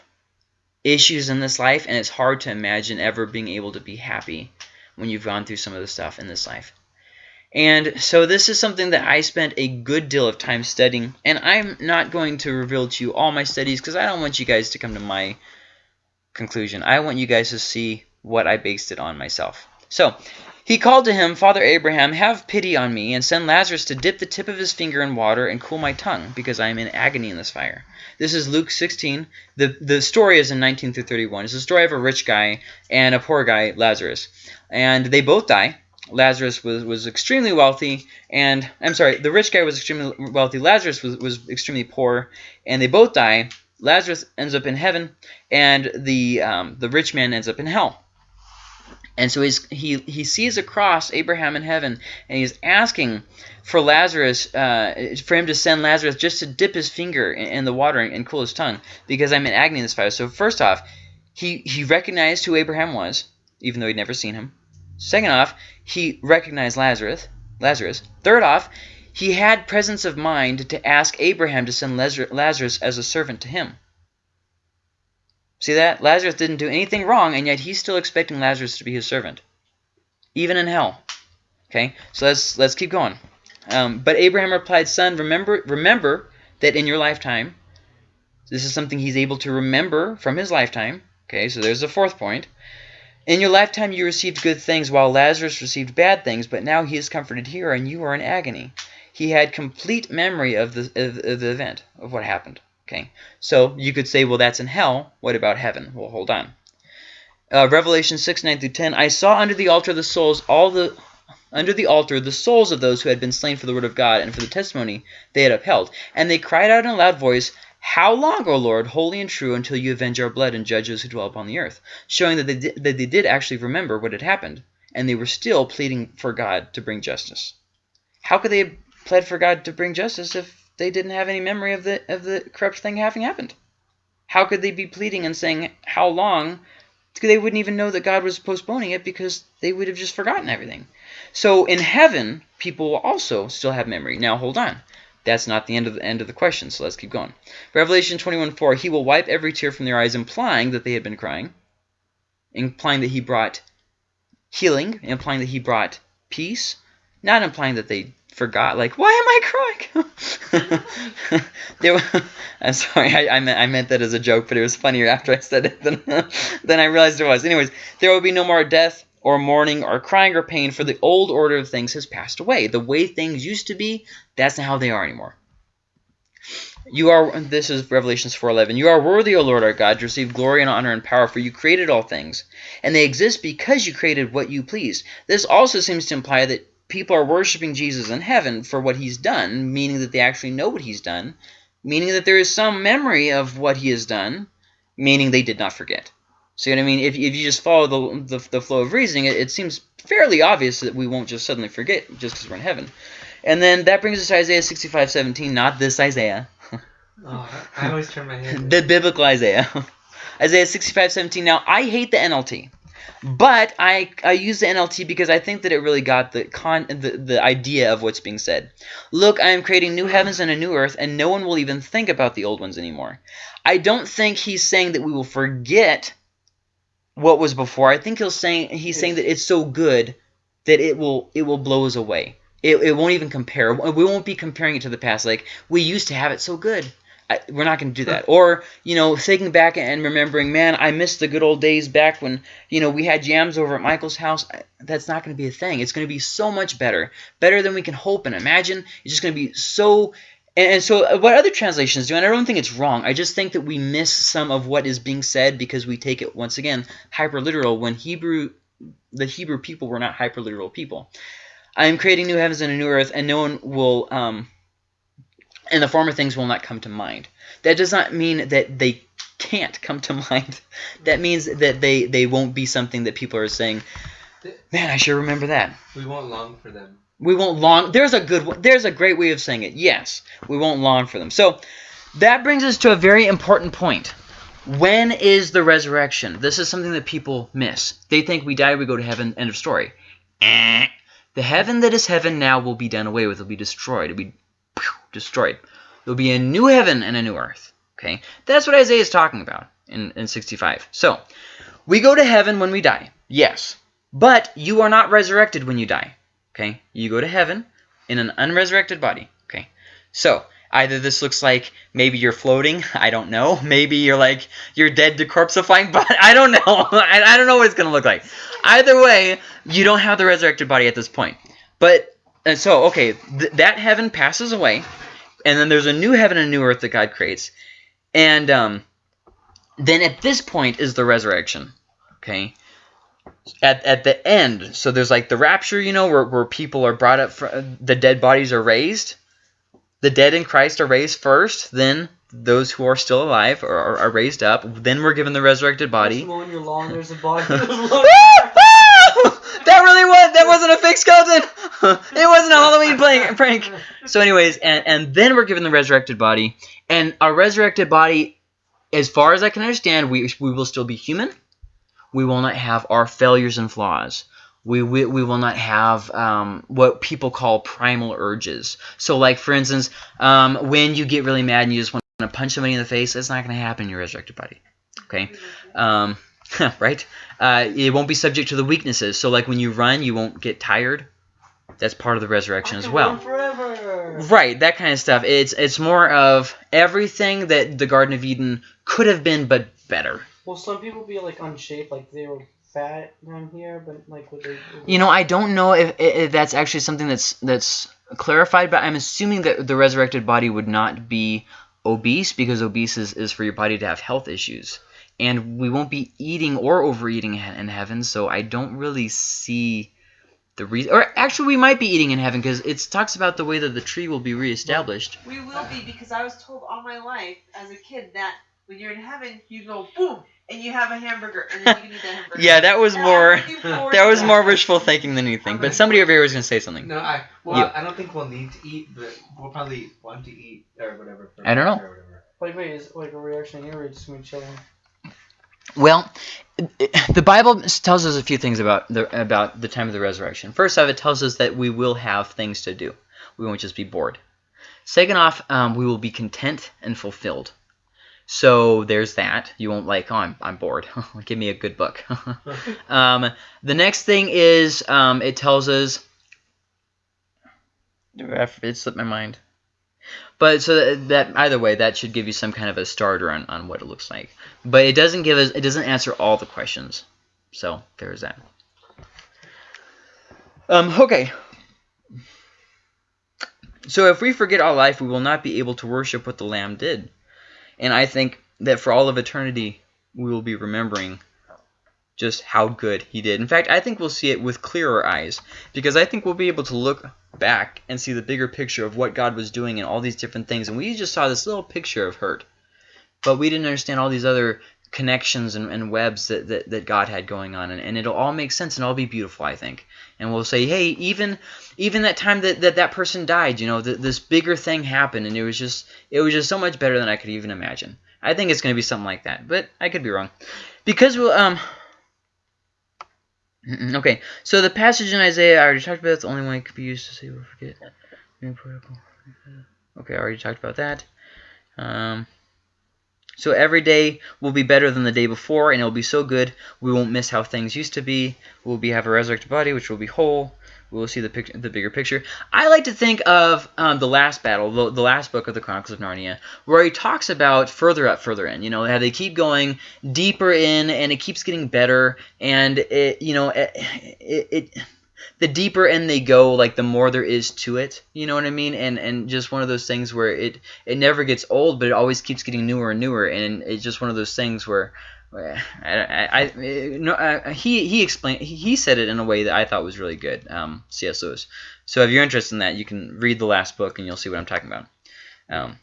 issues in this life, and it's hard to imagine ever being able to be happy when you've gone through some of the stuff in this life. And so this is something that I spent a good deal of time studying, and I'm not going to reveal to you all my studies because I don't want you guys to come to my conclusion. I want you guys to see what I based it on myself. So he called to him, Father Abraham, have pity on me, and send Lazarus to dip the tip of his finger in water and cool my tongue, because I am in agony in this fire. This is Luke 16. The, the story is in 19 through 31. It's the story of a rich guy and a poor guy, Lazarus. And they both die. Lazarus was, was extremely wealthy, and I'm sorry, the rich guy was extremely wealthy. Lazarus was, was extremely poor, and they both die. Lazarus ends up in heaven, and the um, the rich man ends up in hell. And so he's, he he sees across Abraham in heaven, and he's asking for Lazarus, uh, for him to send Lazarus just to dip his finger in, in the water and, and, cool his tongue, because I'm in agony in this fire. So first off, he he recognized who Abraham was, even though he'd never seen him. Second off, he recognized Lazarus. Lazarus. Third off, he had presence of mind to ask Abraham to send Lazarus as a servant to him. See that? Lazarus didn't do anything wrong, and yet he's still expecting Lazarus to be his servant. Even in hell. Okay, so let's let's keep going. Um, but Abraham replied, Son, remember remember that in your lifetime, this is something he's able to remember from his lifetime. Okay, so there's the fourth point. In your lifetime you received good things, while Lazarus received bad things, but now he is comforted here, and you are in agony. He had complete memory of the, of, of the event, of what happened. Okay, so you could say, well, that's in hell. What about heaven? Well, hold on. Uh, Revelation 6, 9 through 10, I saw under the altar the souls, all the under the altar the souls of those who had been slain for the word of God and for the testimony they had upheld. And they cried out in a loud voice, How long, O Lord, holy and true, until you avenge our blood and judge those who dwell upon the earth? Showing that they, did, that they did actually remember what had happened, and they were still pleading for God to bring justice. How could they have pled for God to bring justice if they didn't have any memory of the of the corrupt thing having happened. How could they be pleading and saying how long? They wouldn't even know that God was postponing it because they would have just forgotten everything. So in heaven, people will also still have memory. Now hold on. That's not the end of the end of the question, so let's keep going. Revelation 21:4, he will wipe every tear from their eyes, implying that they had been crying, implying that he brought healing, implying that he brought peace, not implying that they forgot. Like, why am I crying? *laughs* there, *laughs* I'm sorry, I, I, meant, I meant that as a joke, but it was funnier after I said it than, *laughs* than I realized it was. Anyways, there will be no more death or mourning or crying or pain, for the old order of things has passed away. The way things used to be, that's not how they are anymore. You are, this is Revelations 4.11, You are worthy, O Lord our God, to receive glory and honor and power, for you created all things, and they exist because you created what you pleased. This also seems to imply that people are worshiping Jesus in heaven for what he's done, meaning that they actually know what he's done, meaning that there is some memory of what he has done, meaning they did not forget. See what I mean? If, if you just follow the, the, the flow of reasoning, it, it seems fairly obvious that we won't just suddenly forget just because we're in heaven. And then that brings us to Isaiah 65, 17, not this Isaiah. *laughs* oh, I always turn my head. *laughs* the biblical Isaiah. *laughs* Isaiah 65, 17. Now, I hate the NLT. But I, I use the NLT because I think that it really got the, con, the, the idea of what's being said. Look, I am creating new heavens and a new earth, and no one will even think about the old ones anymore. I don't think he's saying that we will forget what was before. I think he's saying he's saying that it's so good that it will it will blow us away. It, it won't even compare. We won't be comparing it to the past. Like we used to have it so good. I, we're not going to do that. Or, you know, thinking back and remembering, man, I miss the good old days back when, you know, we had yams over at Michael's house. That's not going to be a thing. It's going to be so much better. Better than we can hope and imagine. It's just going to be so... And, and so uh, what other translations do, and I don't think it's wrong, I just think that we miss some of what is being said because we take it, once again, hyper-literal when Hebrew, the Hebrew people were not hyper-literal people. I am creating new heavens and a new earth, and no one will... Um, and the former things will not come to mind. That does not mean that they can't come to *laughs* mind. That means that they, they won't be something that people are saying, man, I sure remember that. We won't long for them. We won't long. There's a good. There's a great way of saying it. Yes, we won't long for them. So that brings us to a very important point. When is the resurrection? This is something that people miss. They think we die, we go to heaven. End of story. Eh. The heaven that is heaven now will be done away with. Will be destroyed. Will be destroyed. There will be a new heaven and a new earth. Okay, That's what Isaiah is talking about in, in 65. So, we go to heaven when we die. Yes. But you are not resurrected when you die. Okay, You go to heaven in an unresurrected body. Okay, So, Either this looks like maybe you're floating, *laughs* I don't know. *laughs* Maybe you're like you're dead decorpsifying, *laughs* but I don't know. I, I don't know what it's gonna look like. Either way, you don't have the resurrected body at this point. But and so okay, th- that heaven passes away, and then there's a new heaven and new earth that God creates, and um, then at this point is the resurrection. Okay. At, at the end, so there's like the rapture, you know, where, where people are brought up, fr the dead bodies are raised. The dead in Christ are raised first, then those who are still alive are, are, are raised up. Then we're given the resurrected body. Mowing your lawn, there's a body. *laughs* Woo! Woo! that really was fake skeleton. *laughs* it wasn't a Halloween prank. *laughs* prank. So, anyways, and and then we're given the resurrected body, and our resurrected body, as far as I can understand, we we will still be human. We will not have our failures and flaws. We, we, we will not have um, what people call primal urges. So, like for instance, um, when you get really mad and you just want to punch somebody in the face, that's not going to happen in your resurrected body. Okay, um, *laughs* right? Uh, it won't be subject to the weaknesses. So, like when you run, you won't get tired. That's part of the resurrection as well. Forever. Right, that kind of stuff. It's it's more of everything that the Garden of Eden could have been, but better. Will some people be like unshaped, like they were fat down here, but like would they? You know, I don't know if, if that's actually something that's that's clarified, but I'm assuming that the resurrected body would not be obese because obese is, is for your body to have health issues. And we won't be eating or overeating in in heaven, so I don't really see the reason. Or actually, we might be eating in heaven because it talks about the way that the tree will be reestablished. We will be because I was told all my life as a kid that when you're in heaven, you go boom and you have a hamburger and then you can eat that hamburger. Yeah, that was And more I'm looking forward that was more wishful thinking than anything. But somebody over here was gonna say something. No, I well, You. I don't think we'll need to eat, but we'll probably want to eat or whatever. For I don't know. Or whatever. Like wait, is like a reaction here, or just gonna be chilling? Well, the Bible tells us a few things about the about the time of the resurrection. First off, it tells us that we will have things to do. We won't just be bored. Second off, um, we will be content and fulfilled. So there's that. You won't like, oh, I'm, I'm bored. *laughs* Give me a good book. *laughs* um, the next thing is um, it tells us. It slipped my mind. But so that, that either way, that should give you some kind of a starter on, on what it looks like. But it doesn't give us it doesn't answer all the questions. So there's that. Um, okay. So if we forget our life, we will not be able to worship what the Lamb did. And I think that for all of eternity, we will be remembering just how good he did. In fact, I think we'll see it with clearer eyes because I think we'll be able to look back and see the bigger picture of what God was doing and all these different things. And we just saw this little picture of hurt, but we didn't understand all these other connections and, and webs that, that, that God had going on. And, and it'll all make sense and all be beautiful, I think. And we'll say, hey, even even that time that that, that person died, you know, th this bigger thing happened, and it was just it was just so much better than I could even imagine. I think it's going to be something like that, but I could be wrong. Because we'll um, Okay, so the passage in Isaiah I already talked about. It's the only one it could be used to say we'll forget. Okay, I already talked about that. Um, so every day will be better than the day before, and it'll be so good we won't miss how things used to be. We'll be have a resurrected body, which will be whole. We will see the pic- the bigger picture. I like to think of um, the last battle, the, the last book of the Chronicles of Narnia, where he talks about further up, further in. You know how they keep going deeper in, and it keeps getting better, and it you know it, it, it the deeper in they go, like the more there is to it. You know what I mean? And and just one of those things where it it never gets old, but it always keeps getting newer and newer. And it's just one of those things where. I, I, I no, uh, he he explained he, he said it in a way that I thought was really good. Um, C.S. Lewis. So if you're interested in that, you can read the last book and you'll see what I'm talking about. Um,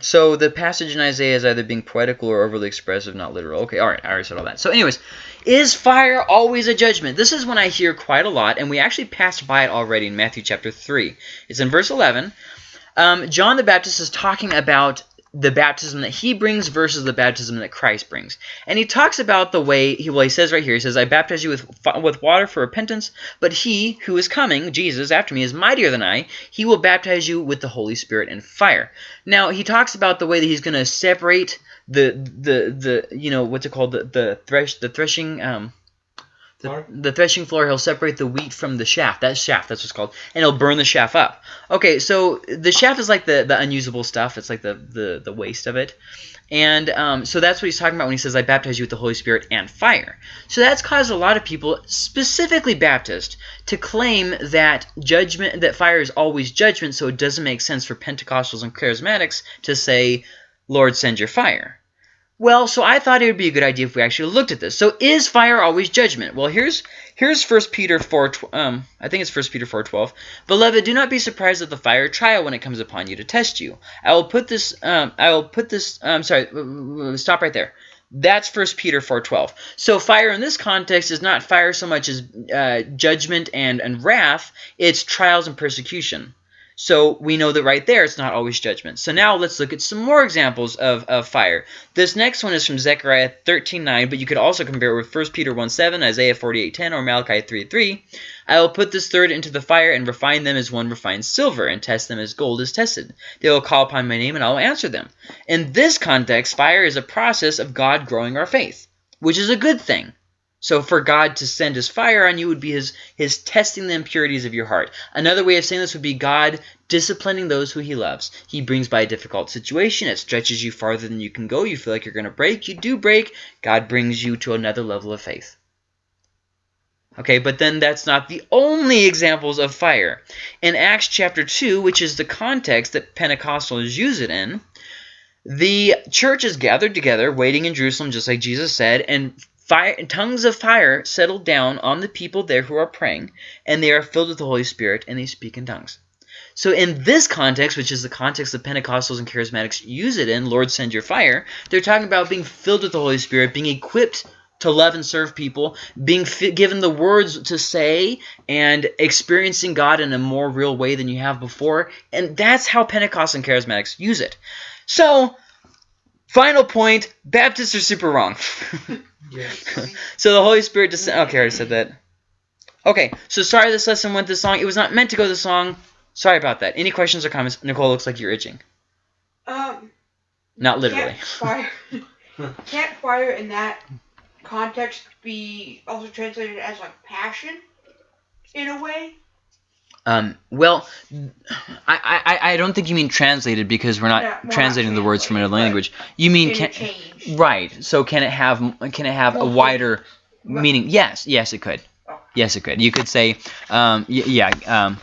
So the passage in Isaiah is either being poetical or overly expressive, not literal. Okay, all right, I already said all that. So anyways, is fire always a judgment? This is one I hear quite a lot, and we actually passed by it already in Matthew chapter 3. It's in verse 11. Um, John the Baptist is talking about the baptism that he brings versus the baptism that Christ brings. And he talks about the way, he, well, he says right here, he says, I baptize you with, with water for repentance, but he who is coming, Jesus, after me, is mightier than I. He will baptize you with the Holy Spirit and fire. Now, he talks about the way that he's going to separate the, the, the, you know, what's it called, the, the, thresh, the threshing, um, The, the threshing floor, he'll separate the wheat from the shaft. That shaft, that's what's called. And he'll burn the shaft up. Okay, so the shaft is like the, the unusable stuff. It's like the, the, the waste of it. And um, so that's what he's talking about when he says, I baptize you with the Holy Spirit and fire. So that's caused a lot of people, specifically Baptist, to claim that judgment, that fire is always judgment, so it doesn't make sense for Pentecostals and Charismatics to say, Lord, send your fire. Well, so I thought it would be a good idea if we actually looked at this. So is fire always judgment? Well, here's here's 1 Peter 4 tw- um I think it's 1 Peter 4:12. Beloved, do not be surprised at the fire trial when it comes upon you to test you. I will put this um I will put this um sorry, stop right there. That's 1 Peter 4:12. So fire in this context is not fire so much as uh, judgment and and wrath, it's trials and persecution. So we know that right there it's not always judgment. So now let's look at some more examples of, of fire. This next one is from Zechariah 13.9, but you could also compare it with 1 Peter 1.7, Isaiah 48.10, or Malachi 3.3. I will put this third into the fire and refine them as one refines silver and test them as gold is tested. They will call upon my name and I will answer them. In this context, fire is a process of God growing our faith, which is a good thing. So for God to send his fire on you would be his, his testing the impurities of your heart. Another way of saying this would be God disciplining those who he loves. He brings by a difficult situation. It stretches you farther than you can go. You feel like you're going to break. You do break. God brings you to another level of faith. Okay, but then that's not the only examples of fire. In Acts chapter 2, which is the context that Pentecostals use it in, the church is gathered together, waiting in Jerusalem, just like Jesus said, and fire, tongues of fire settled down on the people there who are praying, and they are filled with the Holy Spirit, and they speak in tongues. So in this context, which is the context that Pentecostals and Charismatics use it in, Lord send your fire, they're talking about being filled with the Holy Spirit, being equipped to love and serve people, being given the words to say, and experiencing God in a more real way than you have before. And that's how Pentecostals and Charismatics use it. So, final point, Baptists are super wrong. *laughs* Yes. *laughs* so the Holy Spirit just okay, I already said that. Okay, so sorry this lesson went this long. It was not meant to go this long. Sorry about that. Any questions or comments? Nicole looks like you're itching. Um, Not literally. Can't fire, *laughs* can't fire in that context be also translated as like passion, in a way? Um, well, I, I, I don't think you mean translated because we're not we're not translating the words from another language. You mean can, right? So can it have can it have a wider Right. meaning? Yes, yes, it could. Yes, it could. You could say, um, y- yeah, um,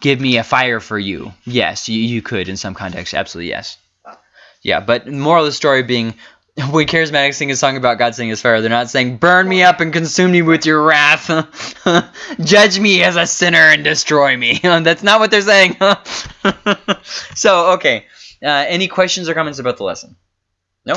give me a fire for you. Yes, you, you could in some context. Absolutely, yes. Oh. Yeah, but moral of the story being, *laughs* when charismatics sing a song about God sending His fire, they're not saying, "Burn me up and consume me with your wrath, *laughs* judge me as a sinner and destroy me." *laughs* That's not what they're saying. so, okay. Uh, any questions or comments about the lesson? No.